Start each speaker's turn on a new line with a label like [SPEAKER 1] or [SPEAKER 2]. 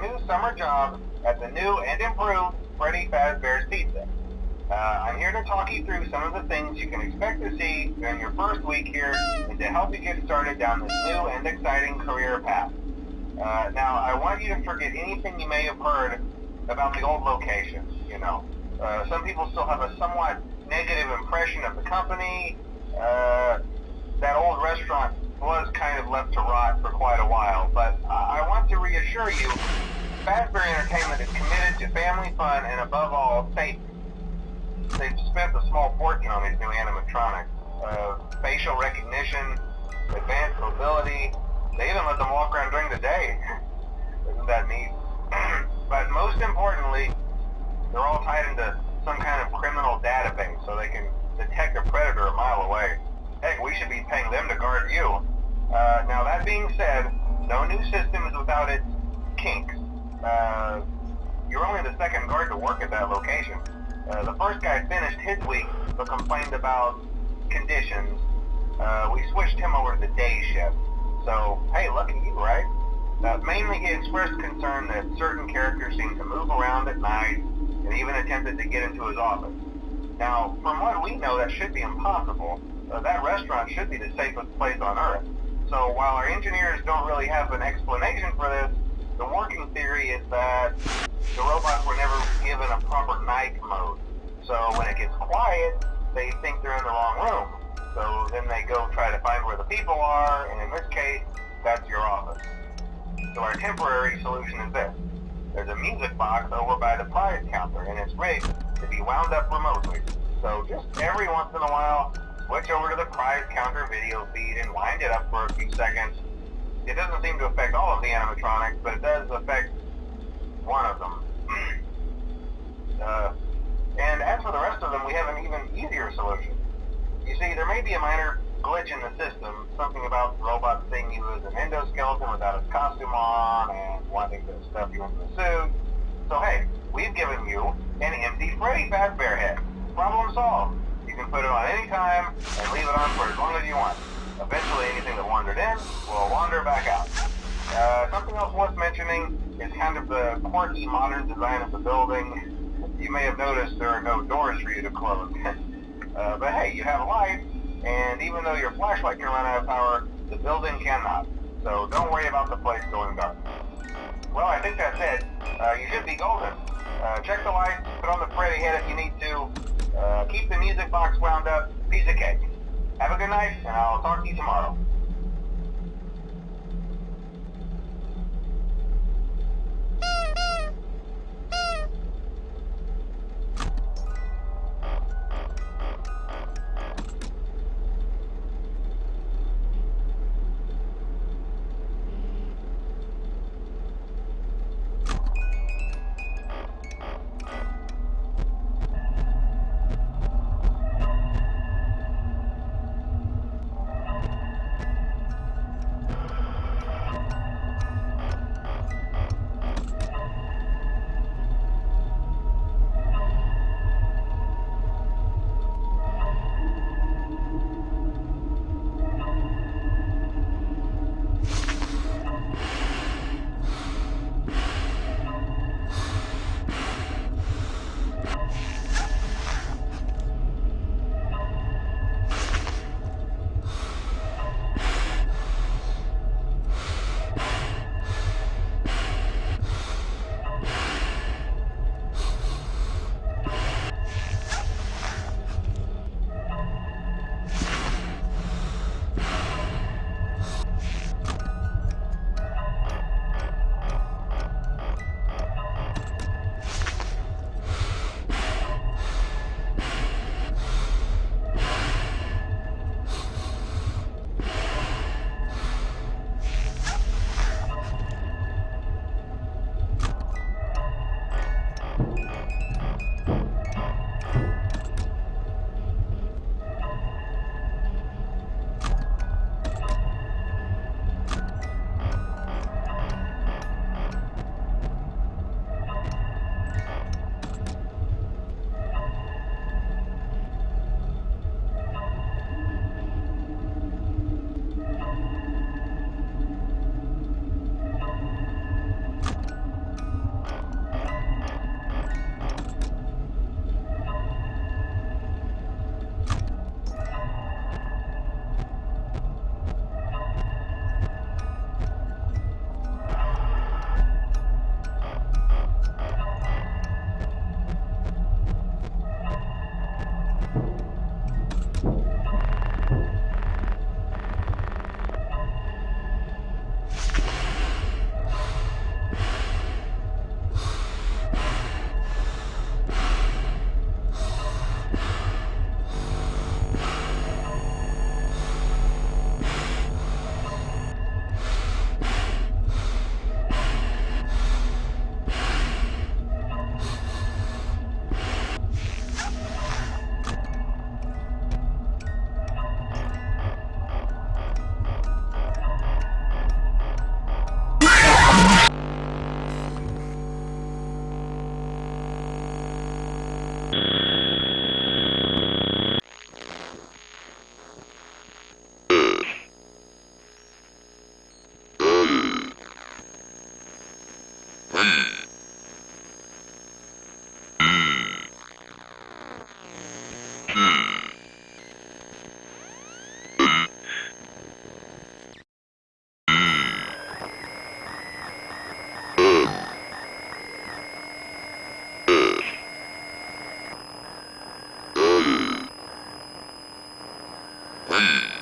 [SPEAKER 1] new summer job at the new and improved Freddy Fazbear's Pizza. Uh, I'm here to talk you through some of the things you can expect to see during your first week here and to help you get started down this new and exciting career path. Uh, now, I want you to forget anything you may have heard about the old location, you know. Uh, some people still have a somewhat negative impression of the company. Uh, that old restaurant was kind of left to rot for quite a while, but Want you, Fazbear Entertainment is committed to family fun and above all, safety. They've spent a small fortune on these new animatronics. Uh, facial recognition, advanced mobility, they even let them walk around during the day. Isn't that neat? but most importantly, they're all tied into some kind of criminal database so they can detect a predator a mile away. Heck, we should be paying them to guard you. Uh, now that being said, no new system is without its kinks. Uh, you're only the second guard to work at that location. Uh, the first guy finished his week, but complained about conditions. Uh, we switched him over to the day shift. So, hey, lucky you, right? Uh, mainly he expressed concern that certain characters seem to move around at night and even attempted to get into his office. Now, from what we know, that should be impossible. Uh, that restaurant should be the safest place on Earth. So while our engineers don't really have an explanation for this, the working theory is that the robots were never given a proper night mode. So when it gets quiet, they think they're in the wrong room. So then they go try to find where the people are, and in this case, that's your office. So our temporary solution is this. There's a music box over by the prize counter, and it's rigged to be wound up remotely. So just every once in a while, switch over to the prize counter video feed and wind it up for a few seconds. It doesn't seem to affect all of the animatronics, but it does affect one of them. uh, and as for the rest of them, we have an even easier solution. You see, there may be a minor glitch in the system, something about the robot seeing you as an endoskeleton without his costume on and wanting to stuff you into the suit. So hey, we've given you an empty Freddy Fazbear head. Problem solved. You can put it on any time and leave it on for as long as you want. Eventually anything that wandered in will wander back out. Uh, something else worth mentioning is kind of the quirky modern design of the building. You may have noticed there are no doors for you to close. uh, but hey, you have a light, and even though your flashlight can run out of power, the building cannot. So don't worry about the place going dark. Well, I think that's it. Uh, you should be golden. Uh, check the lights, put on the Freddy head if you need to. Uh, keep the music box wound up. Piece of cake. Have a good night, and I'll talk to you tomorrow. Hmm.